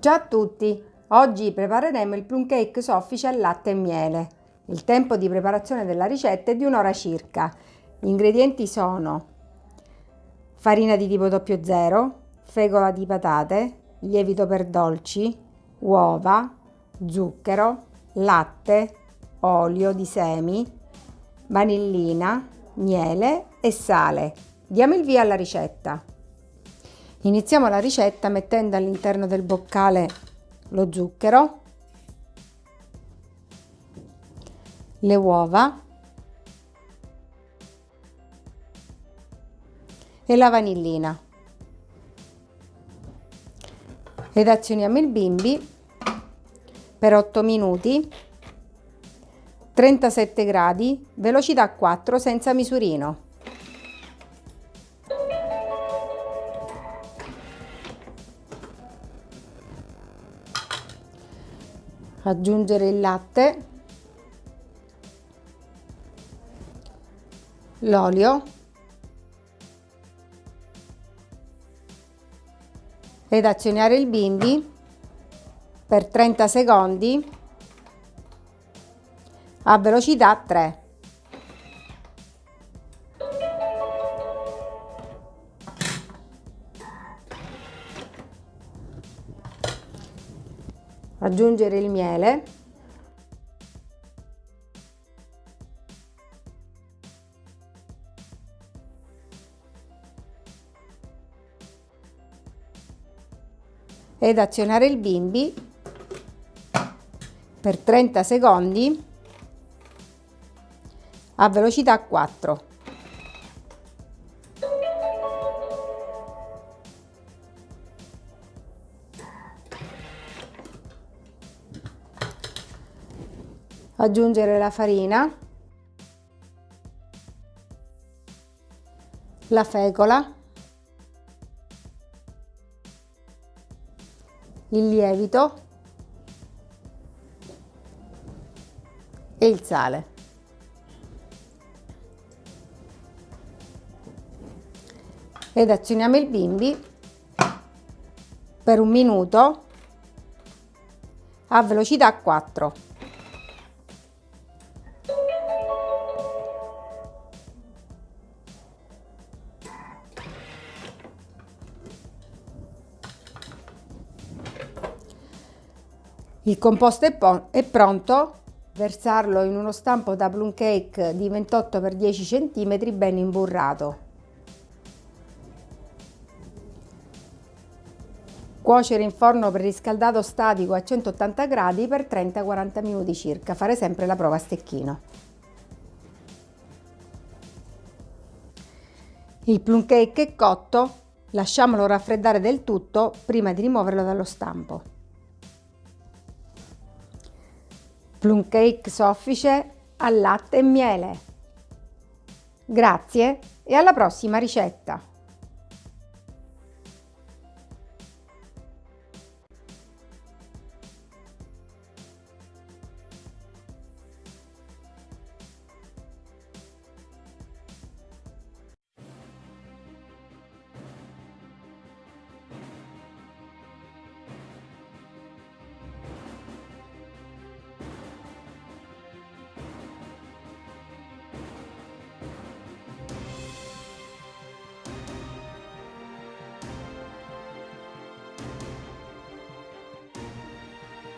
Ciao a tutti! Oggi prepareremo il plum cake soffice al latte e miele. Il tempo di preparazione della ricetta è di un'ora circa. Gli ingredienti sono farina di tipo 00, fegola di patate, lievito per dolci, uova, zucchero, latte, olio di semi, vanillina, miele e sale. Diamo il via alla ricetta. Iniziamo la ricetta mettendo all'interno del boccale lo zucchero, le uova e la vanillina. Ed azioniamo il bimbi per 8 minuti 37 gradi velocità 4 senza misurino aggiungere il latte, l'olio ed azionare il bimbi per 30 secondi a velocità 3. Aggiungere il miele ed azionare il bimbi per 30 secondi a velocità 4. Aggiungere la farina, la fecola, il lievito e il sale. Ed azioniamo il bimbi per un minuto a velocità 4. Il composto è, è pronto, versarlo in uno stampo da plum cake di 28 x 10 cm ben imburrato. Cuocere in forno preriscaldato statico a 180 gradi per 30-40 minuti circa, fare sempre la prova a stecchino. Il plum cake è cotto, lasciamolo raffreddare del tutto prima di rimuoverlo dallo stampo. Plum cake soffice al latte e miele. Grazie e alla prossima ricetta!